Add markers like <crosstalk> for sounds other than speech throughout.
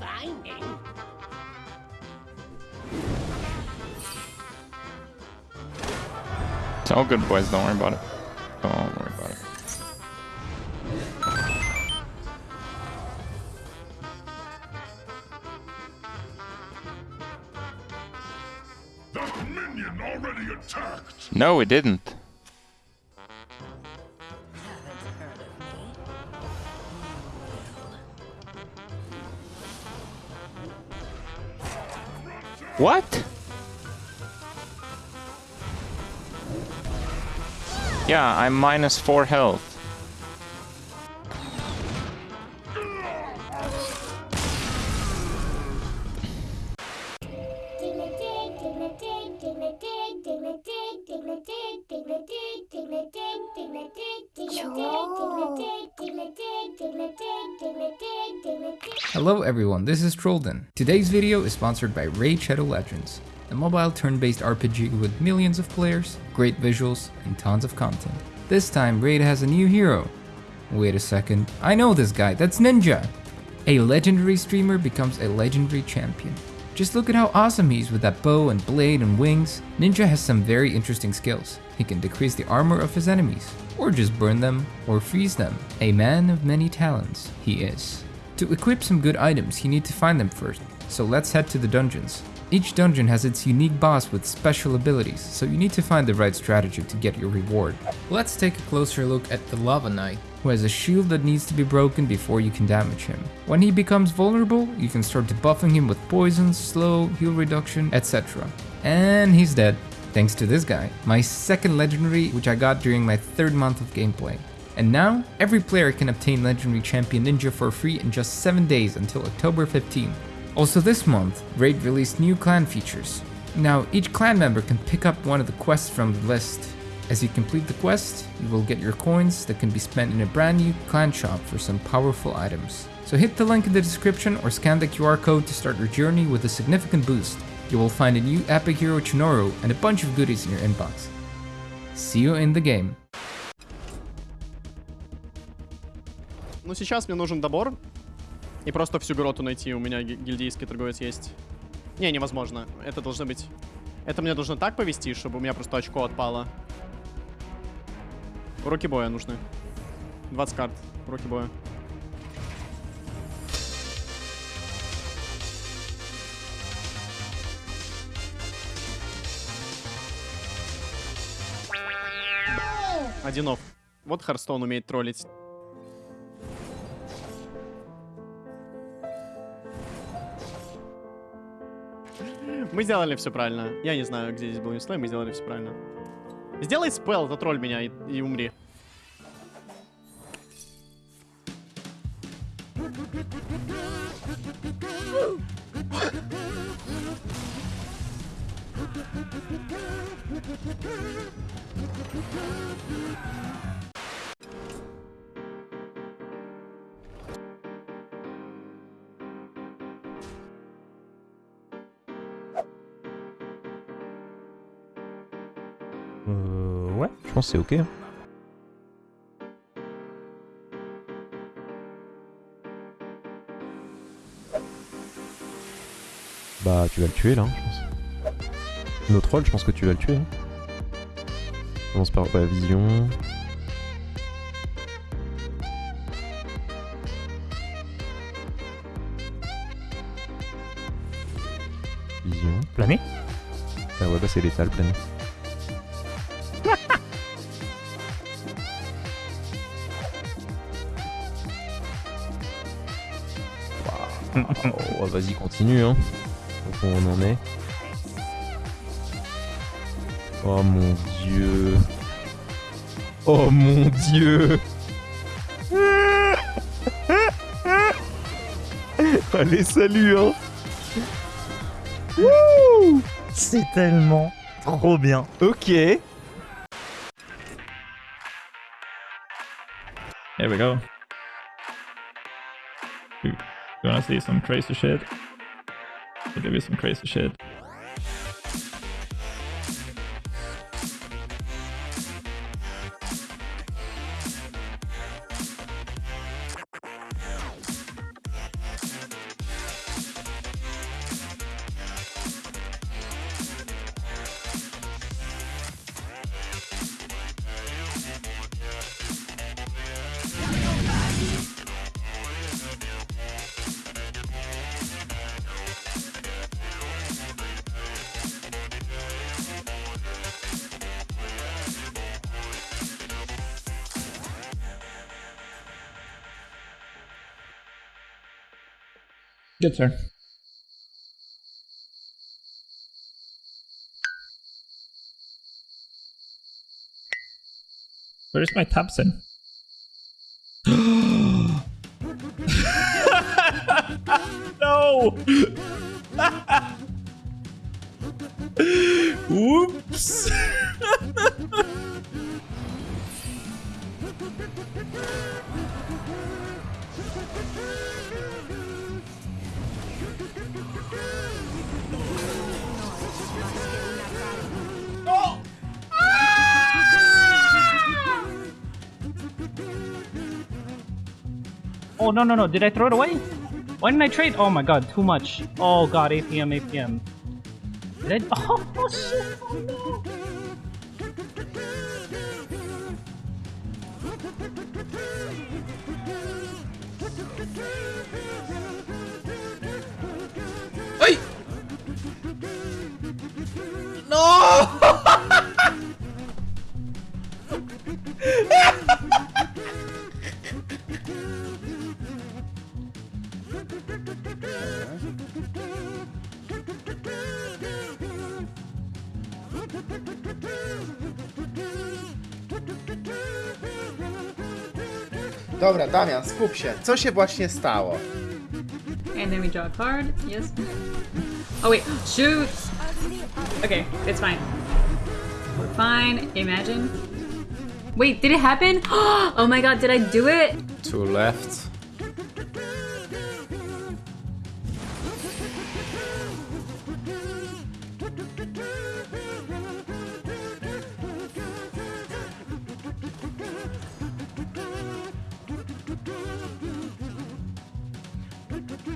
finding. It's all good, boys. Don't worry about it. Don't worry about it. That minion already attacked! No, it didn't. What? Yeah, I'm minus four health. Hello everyone, this is Trolden. Today's video is sponsored by Raid Shadow Legends, a mobile turn-based RPG with millions of players, great visuals, and tons of content. This time Raid has a new hero. Wait a second, I know this guy, that's Ninja! A legendary streamer becomes a legendary champion. Just look at how awesome he is with that bow and blade and wings. Ninja has some very interesting skills. He can decrease the armor of his enemies, or just burn them, or freeze them. A man of many talents, he is. To equip some good items, you need to find them first, so let's head to the dungeons. Each dungeon has its unique boss with special abilities, so you need to find the right strategy to get your reward. Let's take a closer look at the Lava Knight, who has a shield that needs to be broken before you can damage him. When he becomes vulnerable, you can start debuffing him with poison, slow, heal reduction, etc. And he's dead. Thanks to this guy, my second legendary which I got during my third month of gameplay. And now, every player can obtain Legendary Champion Ninja for free in just 7 days until October 15. Also this month, Raid released new clan features. Now, each clan member can pick up one of the quests from the list. As you complete the quest, you will get your coins that can be spent in a brand new clan shop for some powerful items. So hit the link in the description or scan the QR code to start your journey with a significant boost. You will find a new epic hero Chonoru and a bunch of goodies in your inbox. See you in the game. Ну сейчас мне нужен добор и просто всю гроту найти. У меня гильдейский торговец есть. Не, невозможно. Это должно быть... Это мне должно так повести, чтобы у меня просто очко отпало. Руки боя нужны. 20 карт. Руки боя. Одинов. Вот Харстон умеет троллить. Мы сделали все правильно. Я не знаю, где здесь был Ньюслей, мы сделали все правильно. Сделай спел, затролль меня и, и умри. Pense que c'est ok. hein. Bah, tu vas le tuer là, hein, je pense. Notre troll, je pense que tu vas le tuer. Hein. Commence par ouais, vision. Vision. Plané Ah ouais, bah c'est létal, plané. Oh, vas-y, continue, hein. Donc on en est. Oh mon dieu. Oh mon dieu. <laughs> Allez, salut, hein. C'est tellement trop bien. Ok. Here we go. You gonna see some crazy shit? There be some crazy shit? Good turn. Where's my Thompson? <gasps> <laughs> no! <laughs> Whoops! <laughs> no no no! Did I throw it away? Why didn't I trade? Oh my god, too much. Oh god, APM APM. Did I? <laughs> Oh shit! Oh no! Oj! <laughs> No! Dobra, Damian, skup się. Co się właśnie stało? And then we draw a card. Yes. Oh wait, shoot. Okay, it's fine. We're fine. Imagine. Wait, did it happen? <gasps> Oh my god, did I do it? Two left.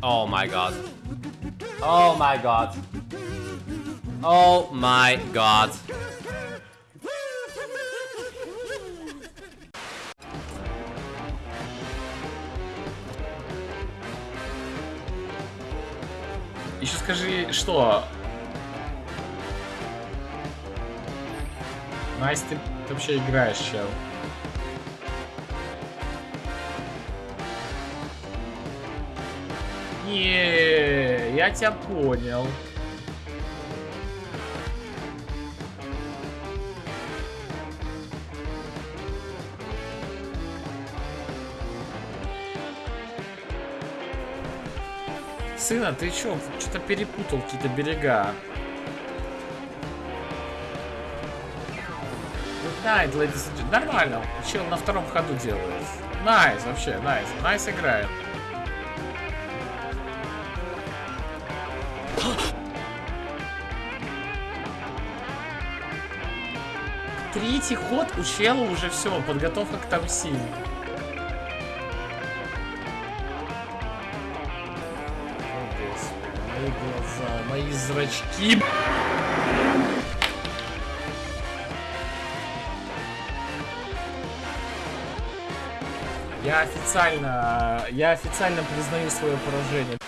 Oh my god. Oh my god. Oh my god. Еще скажи, что? Найс, ты вообще играешь, чел. Я тебя понял. Сына, ты чё, что-то перепутал какие-то берега. Найт, ladies and. Нормально, чел на втором ходу делает. Найс, вообще, найс. Найс играет. Третий ход у чела уже все, подготовка к тамси. О, Господи, мои глаза, мои зрачки. Я официально, я официально признаю свое поражение.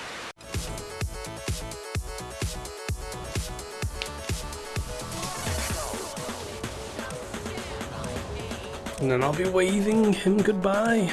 And I'll be waving him goodbye.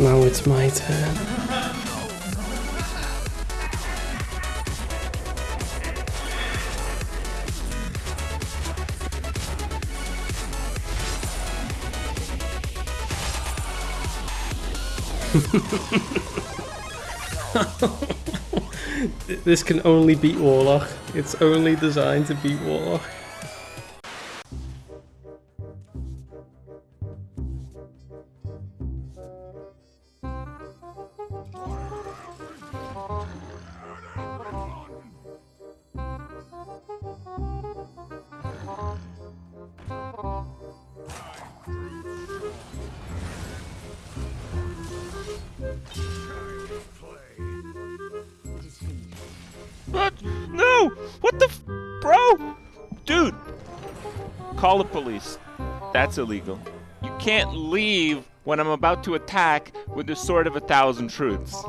Now it's my turn. <laughs> this can only beat Warlock. It's only designed to beat Warlock. Call the police. That's illegal. You can't leave when I'm about to attack with the sword of a thousand truths.